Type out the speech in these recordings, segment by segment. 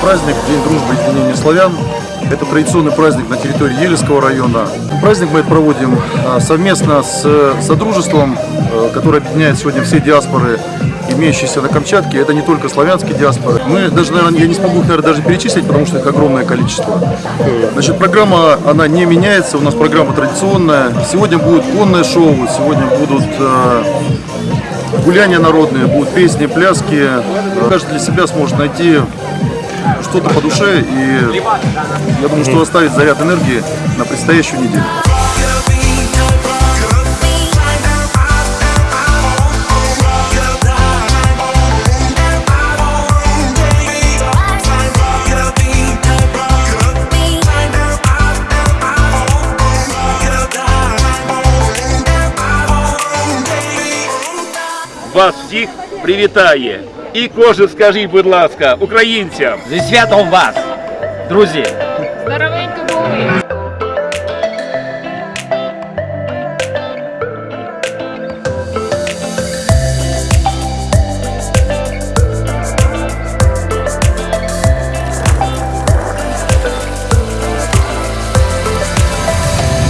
праздник, День дружбы и единения славян. Это традиционный праздник на территории Елецкого района. Праздник мы проводим а, совместно с Содружеством, э, которое объединяет сегодня все диаспоры, имеющиеся на Камчатке. Это не только славянские диаспоры. Мы даже, наверное, я не смогу их, наверное, даже перечислить, потому что их огромное количество. Значит, программа, она не меняется, у нас программа традиционная. Сегодня будет конное шоу, сегодня будут э, гуляния народные, будут песни, пляски. Каждый для себя сможет найти что-то по душе и я думаю, что оставит заряд энергии на предстоящую неделю. Вас всіх привітає і кожен скажіть, будь ласка, українцям. Зі святом вас, друзі! Здоровенько були!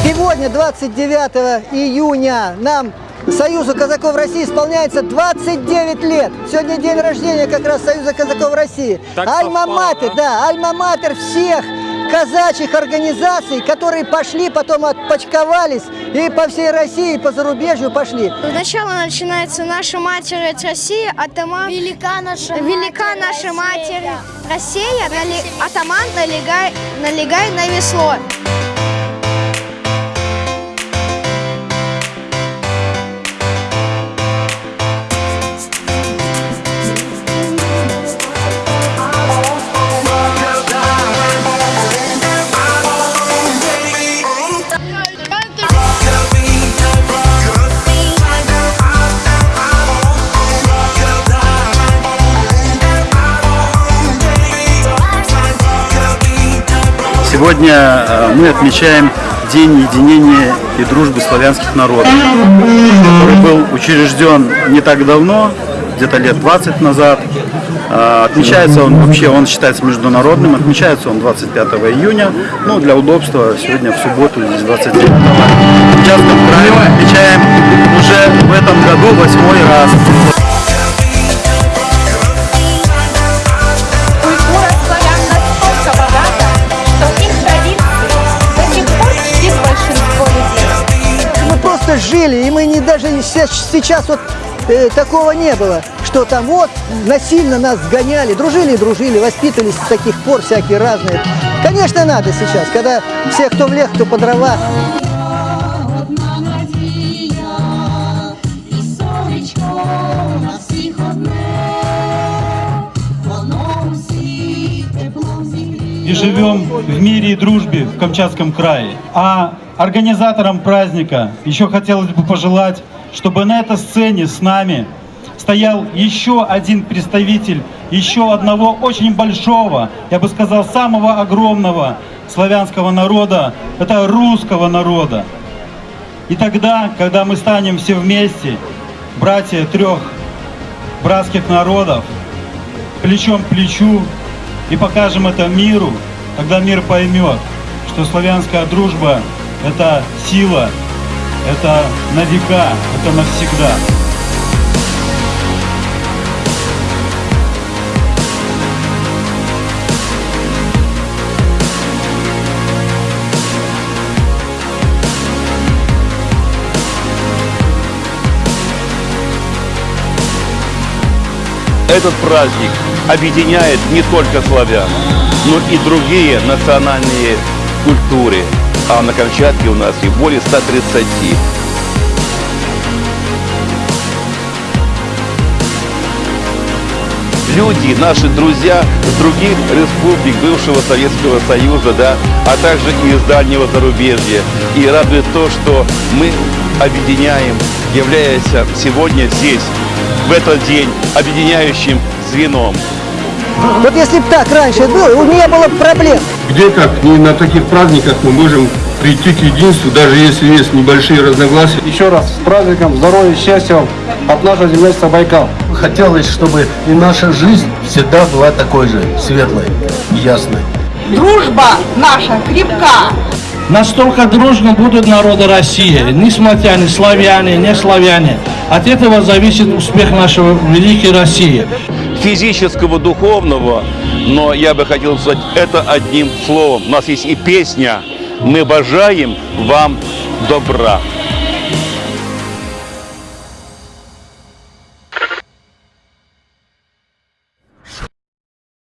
Сегодня, 29 июня, нам Союзу казаков России исполняется 29 лет. Сегодня день рождения как раз Союза казаков России. Альма-матер, да, альма-матер всех казачьих организаций, которые пошли, потом отпочковались и по всей России, и по зарубежью пошли. Сначала начинается наша матерь Россия, атаман. Велика наша Велика матерь наша Россия. матерь Россия, нали- атаман налегай, налегай на весло. Сегодня э, мы отмечаем День единения и дружбы славянских народов, который был учрежден не так давно, где-то лет 20 назад. Э, Отмечается он вообще, он считается международным, отмечается он 25 июня, ну для удобства сегодня в субботу, здесь 29 В Камчатском крае мы отмечаем уже в этом году восьмой раз. просто жили, и мы не даже се- сейчас вот э, такого не было, что там вот насильно нас сгоняли, дружили и дружили, воспитывались с таких пор всякие разные. Конечно, надо сейчас, когда все, кто в лес, кто по дрова, Одна надія, і сонечко на всіх одне, воно усіх теплом зігріє. и живем в мире и дружбе в Камчатском крае. А организаторам праздника еще хотелось бы пожелать, чтобы на этой сцене с нами стоял еще один представитель еще одного очень большого, я бы сказал, самого огромного славянского народа, это русского народа. И тогда, когда мы станем все вместе, братья трех братских народов, плечом к плечу и покажем это миру, тогда мир поймет, что славянская дружба – это сила, это на века, это навсегда. Этот праздник объединяет не только славян, но и другие национальные культуры. А на Камчатке у нас их более 130. Люди, наши друзья с других республик бывшего Советского Союза, да, а также и из дальнего зарубежья. И радует то, что мы объединяем, являясь сегодня здесь, в этот день, объединяющим звеном. вот если бы так раньше было, не было бы проблем. Где как не на таких праздниках мы можем прийти к единству, даже если есть небольшие разногласия. Еще раз с праздником, здоровья, счастья вам от нашего землячества Байкал. хотелось, чтобы и наша жизнь всегда была такой же светлой и ясной. Дружба наша крепка. Настолько дружно будут народы России, несмотря ни славяне, не славяне. От этого зависит успех нашего великой России. физического, духовного, но я бы хотел сказать это одним словом. У нас есть и песня «Мы бажаем вам добра».